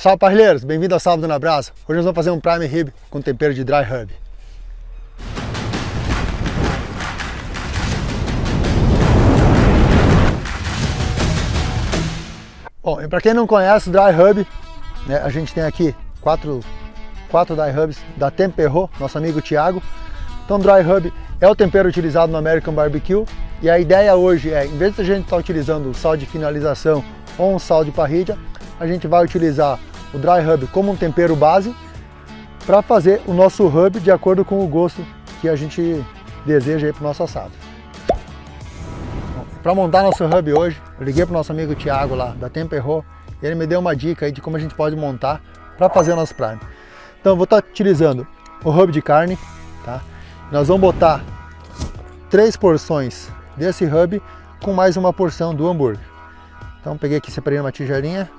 Salve parrilheiros, bem-vindo ao Sábado na Brasa. Hoje nós vamos fazer um Prime Rib com tempero de Dry Rub. Bom, para quem não conhece Dry Rub, né, a gente tem aqui quatro, quatro Dry Rubs da Temperro, nosso amigo Thiago. Então Dry Rub é o tempero utilizado no American Barbecue e a ideia hoje é, em vez de a gente estar tá utilizando sal de finalização ou um sal de parrilha, a gente vai utilizar o dry rub como um tempero base para fazer o nosso rub de acordo com o gosto que a gente deseja para o nosso assado. Para montar nosso hub hoje, eu liguei para o nosso amigo Thiago lá da Temperro e ele me deu uma dica aí de como a gente pode montar para fazer nosso prime. Então eu vou estar tá utilizando o hub de carne, tá? Nós vamos botar três porções desse hub com mais uma porção do hambúrguer. Então peguei aqui, separei uma tigelinha.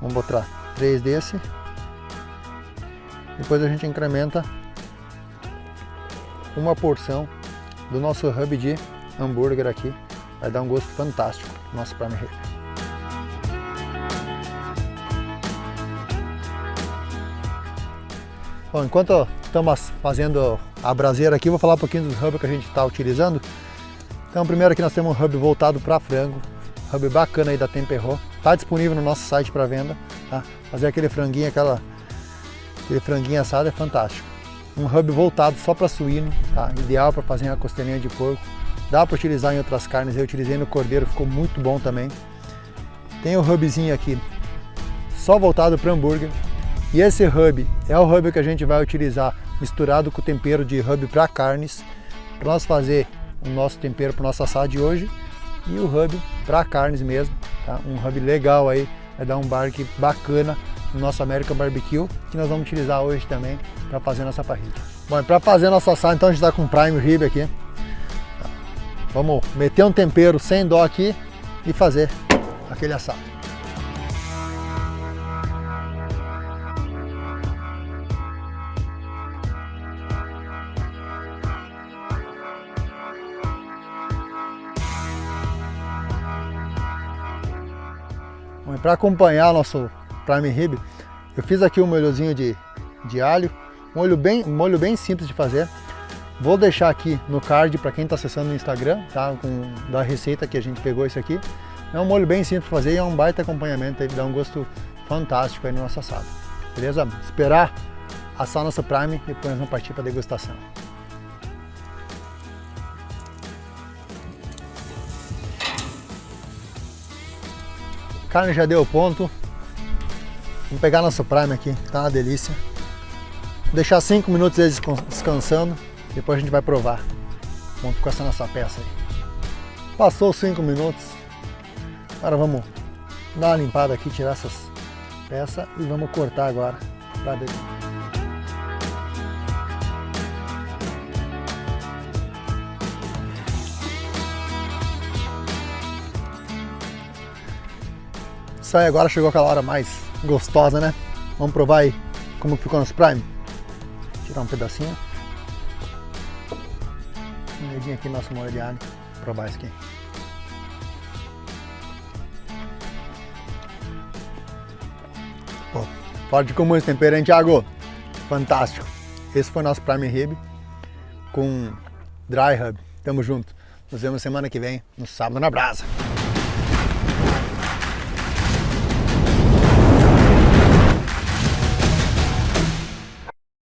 Vamos botar três desse. Depois a gente incrementa uma porção do nosso hub de hambúrguer aqui. Vai dar um gosto fantástico no nosso prime rib. Bom, enquanto estamos fazendo a braseira aqui, vou falar um pouquinho dos hubs que a gente está utilizando. Então primeiro aqui nós temos um hub voltado para frango, hub bacana aí da Temperro. Está disponível no nosso site para venda. Tá? Fazer aquele franguinho, aquela, aquele franguinho assado é fantástico. Um hub voltado só para suíno, tá? ideal para fazer uma costelinha de porco. Dá para utilizar em outras carnes, eu utilizei no cordeiro, ficou muito bom também. Tem o hubzinho aqui, só voltado para hambúrguer. E esse hub é o hub que a gente vai utilizar misturado com o tempero de hub para carnes, para nós fazer o nosso tempero para o nosso assado de hoje e o hub para carnes mesmo, tá? um hub legal aí, vai dar um barque bacana no nosso American Barbecue, que nós vamos utilizar hoje também para fazer nossa parrilha. Bom, para fazer nosso assado, então a gente está com prime rib aqui. Vamos meter um tempero sem dó aqui e fazer aquele assado. Para acompanhar nosso prime rib, eu fiz aqui um molhozinho de, de alho, um molho, bem, um molho bem simples de fazer. Vou deixar aqui no card para quem está acessando no Instagram, tá? Com, da receita que a gente pegou isso aqui. É um molho bem simples de fazer e é um baita acompanhamento, ele dá um gosto fantástico aí no nosso assado. Beleza? Esperar assar nosso prime e depois vamos partir para degustação. Carne já deu ponto. Vamos pegar nosso prime aqui, tá uma delícia. Vou deixar 5 minutos eles descansando, depois a gente vai provar. Vamos com essa nossa peça aí. Passou 5 minutos. Agora vamos dar uma limpada aqui, tirar essas peças e vamos cortar agora para dentro. Aí, agora chegou aquela hora mais gostosa, né? Vamos provar aí como ficou nosso prime. Tirar um pedacinho. Um dedinho aqui no nosso molho de alho. Provar isso aqui. Pô, pode comer esse tempero, hein, Thiago? Fantástico. Esse foi nosso prime rib com dry rub. Tamo junto. Nos vemos semana que vem, no sábado na brasa.